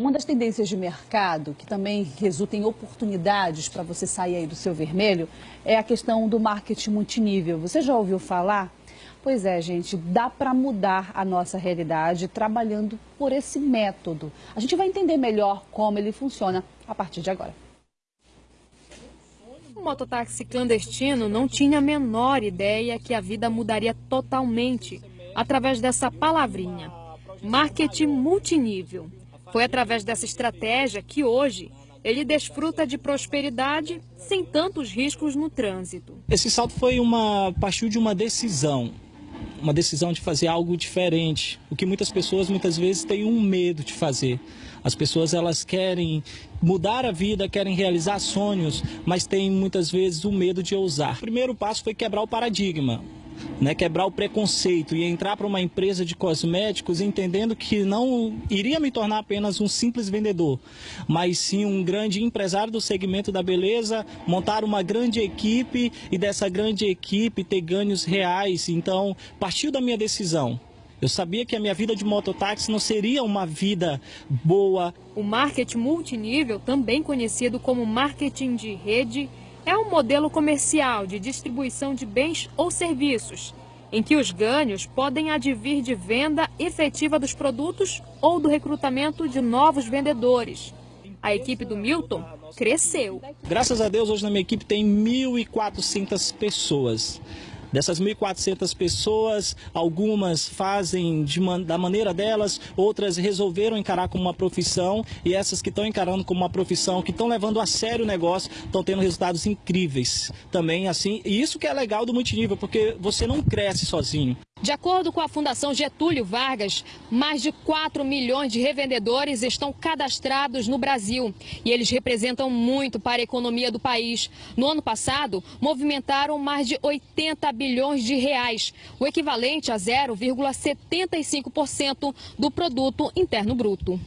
Uma das tendências de mercado, que também resulta em oportunidades para você sair aí do seu vermelho, é a questão do marketing multinível. Você já ouviu falar? Pois é, gente, dá para mudar a nossa realidade trabalhando por esse método. A gente vai entender melhor como ele funciona a partir de agora. O mototáxi clandestino não tinha a menor ideia que a vida mudaria totalmente através dessa palavrinha, marketing multinível. Foi através dessa estratégia que hoje ele desfruta de prosperidade sem tantos riscos no trânsito. Esse salto foi uma partiu de uma decisão uma decisão de fazer algo diferente, o que muitas pessoas muitas vezes têm um medo de fazer. As pessoas elas querem mudar a vida, querem realizar sonhos, mas têm muitas vezes o medo de ousar. O primeiro passo foi quebrar o paradigma né, quebrar o preconceito e entrar para uma empresa de cosméticos entendendo que não iria me tornar apenas um simples vendedor, mas sim um grande empresário do segmento da beleza, montar uma grande equipe e dessa grande equipe ter ganhos reais. Então, partiu da minha decisão. Eu sabia que a minha vida de mototáxi não seria uma vida boa. O marketing multinível, também conhecido como marketing de rede, é um modelo comercial de distribuição de bens ou serviços, em que os ganhos podem advir de venda efetiva dos produtos ou do recrutamento de novos vendedores. A equipe do Milton cresceu. Graças a Deus, hoje na minha equipe tem 1.400 pessoas. Dessas 1.400 pessoas, algumas fazem de, da maneira delas, outras resolveram encarar como uma profissão e essas que estão encarando como uma profissão, que estão levando a sério o negócio, estão tendo resultados incríveis também, assim. E isso que é legal do multinível, porque você não cresce sozinho. De acordo com a Fundação Getúlio Vargas, mais de 4 milhões de revendedores estão cadastrados no Brasil e eles representam muito para a economia do país. No ano passado, movimentaram mais de 80 bilhões de reais, o equivalente a 0,75% do produto interno bruto.